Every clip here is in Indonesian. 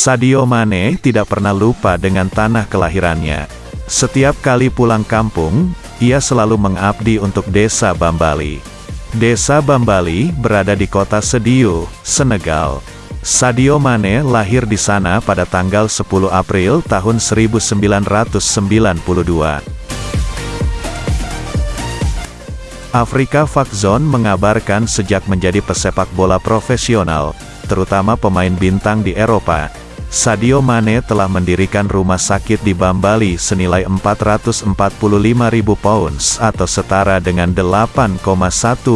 Sadio Mane tidak pernah lupa dengan tanah kelahirannya. Setiap kali pulang kampung, ia selalu mengabdi untuk desa Bambali. Desa Bambali berada di kota Sedio, Senegal. Sadio Mane lahir di sana pada tanggal 10 April tahun 1992. Afrika Fakzon mengabarkan sejak menjadi pesepak bola profesional, terutama pemain bintang di Eropa, Sadio Mane telah mendirikan rumah sakit di Bambali senilai 445 ribu pounds atau setara dengan 8,1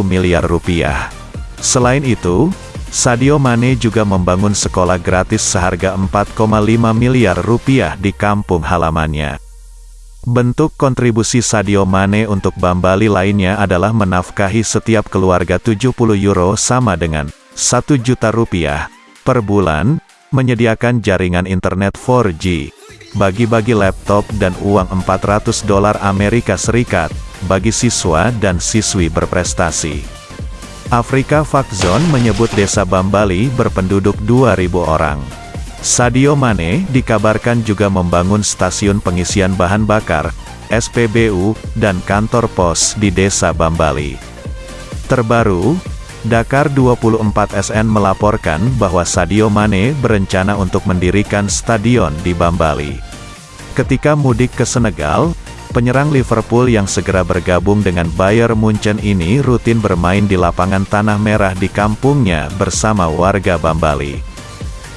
miliar rupiah. Selain itu, Sadio Mane juga membangun sekolah gratis seharga 4,5 miliar rupiah di kampung halamannya. Bentuk kontribusi Sadio Mane untuk Bambali lainnya adalah menafkahi setiap keluarga 70 euro sama dengan 1 juta rupiah per bulan, menyediakan jaringan internet 4G, bagi-bagi laptop dan uang 400 dolar Amerika Serikat, bagi siswa dan siswi berprestasi. Afrika Fakzon menyebut desa Bambali berpenduduk 2.000 orang. Sadio Mane dikabarkan juga membangun stasiun pengisian bahan bakar, SPBU, dan kantor pos di desa Bambali. Terbaru, Dakar 24 SN melaporkan bahwa Sadio Mane berencana untuk mendirikan stadion di Bambali. Ketika mudik ke Senegal, penyerang Liverpool yang segera bergabung dengan Bayern Munchen ini rutin bermain di lapangan tanah merah di kampungnya bersama warga Bambali.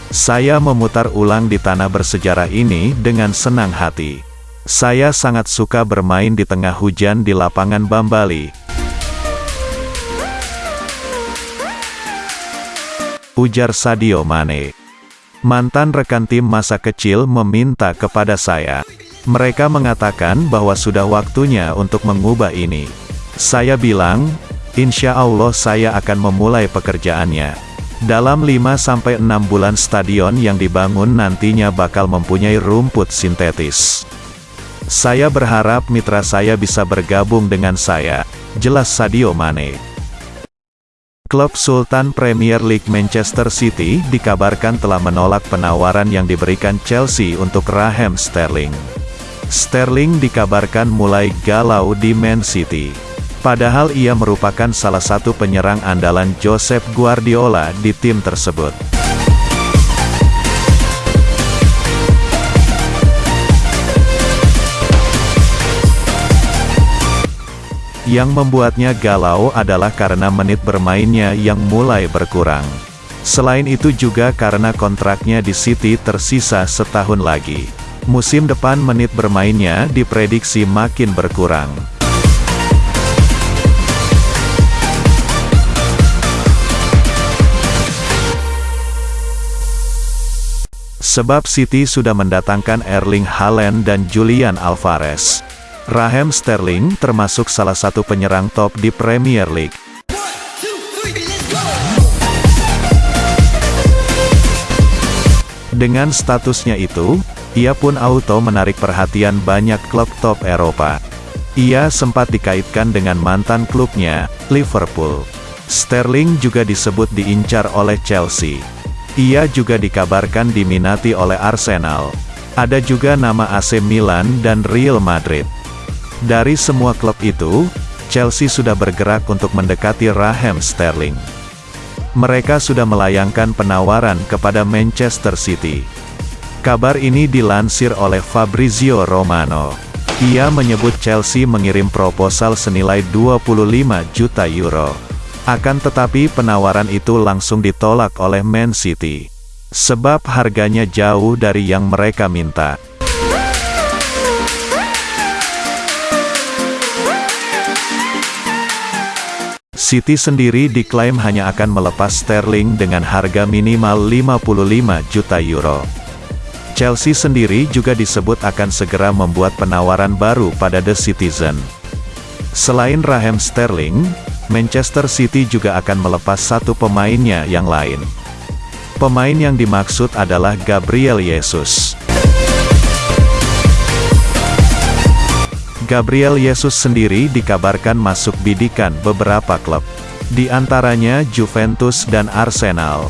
Saya memutar ulang di tanah bersejarah ini dengan senang hati. Saya sangat suka bermain di tengah hujan di lapangan Bambali, ujar Sadio Mane. Mantan rekan tim masa kecil meminta kepada saya. Mereka mengatakan bahwa sudah waktunya untuk mengubah ini. Saya bilang, insya Allah saya akan memulai pekerjaannya. Dalam 5-6 bulan stadion yang dibangun nantinya bakal mempunyai rumput sintetis. Saya berharap mitra saya bisa bergabung dengan saya, jelas Sadio Mane. Klub Sultan Premier League Manchester City dikabarkan telah menolak penawaran yang diberikan Chelsea untuk Raheem Sterling. Sterling dikabarkan mulai galau di Man City. Padahal ia merupakan salah satu penyerang andalan Josep Guardiola di tim tersebut. Yang membuatnya galau adalah karena menit bermainnya yang mulai berkurang. Selain itu juga karena kontraknya di City tersisa setahun lagi. Musim depan menit bermainnya diprediksi makin berkurang. Sebab City sudah mendatangkan Erling Haaland dan Julian Alvarez. Raheem Sterling termasuk salah satu penyerang top di Premier League. Dengan statusnya itu, ia pun auto menarik perhatian banyak klub top Eropa. Ia sempat dikaitkan dengan mantan klubnya, Liverpool. Sterling juga disebut diincar oleh Chelsea. Ia juga dikabarkan diminati oleh Arsenal. Ada juga nama AC Milan dan Real Madrid. Dari semua klub itu, Chelsea sudah bergerak untuk mendekati Raheem Sterling. Mereka sudah melayangkan penawaran kepada Manchester City. Kabar ini dilansir oleh Fabrizio Romano. Ia menyebut Chelsea mengirim proposal senilai 25 juta euro. Akan tetapi penawaran itu langsung ditolak oleh Man City. Sebab harganya jauh dari yang mereka minta. City sendiri diklaim hanya akan melepas Sterling dengan harga minimal 55 juta euro. Chelsea sendiri juga disebut akan segera membuat penawaran baru pada The Citizen. Selain Raheem Sterling, Manchester City juga akan melepas satu pemainnya yang lain. Pemain yang dimaksud adalah Gabriel Jesus. Gabriel Yesus sendiri dikabarkan masuk bidikan beberapa klub. Di antaranya Juventus dan Arsenal.